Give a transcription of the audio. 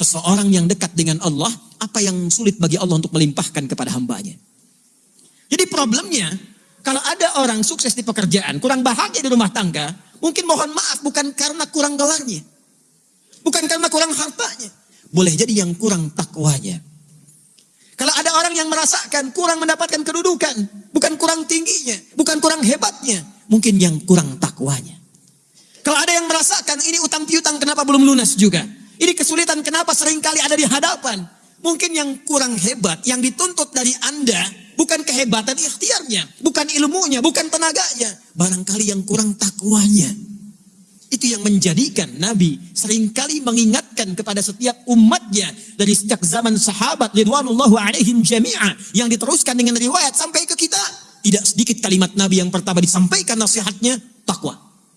seseorang yang dekat dengan Allah, apa yang sulit bagi Allah untuk melimpahkan kepada hambanya. Jadi problemnya, kalau ada orang sukses di pekerjaan, kurang bahagia di rumah tangga, mungkin mohon maaf bukan karena kurang gelarnya. Bukan karena kurang hartanya. Boleh jadi yang kurang takwanya. Kalau ada orang yang merasakan kurang mendapatkan kedudukan, bukan kurang tingginya, bukan kurang hebatnya, mungkin yang kurang takwanya. Kalau ada yang merasakan ini utang piutang kenapa belum lunas juga? Ini kesulitan kenapa sering kali ada di hadapan? Mungkin yang kurang hebat, yang dituntut dari Anda bukan kehebatan ikhtiarnya, bukan ilmunya, bukan tenaganya, barangkali yang kurang takwanya. Itu yang menjadikan Nabi sering kali mengingatkan kepada setiap umatnya dari sejak zaman sahabat ridwanullahu alaihim jami'a yang diteruskan dengan riwayat sampai ke kita. Tidak sedikit kalimat Nabi yang pertama disampaikan nasihatnya takwa.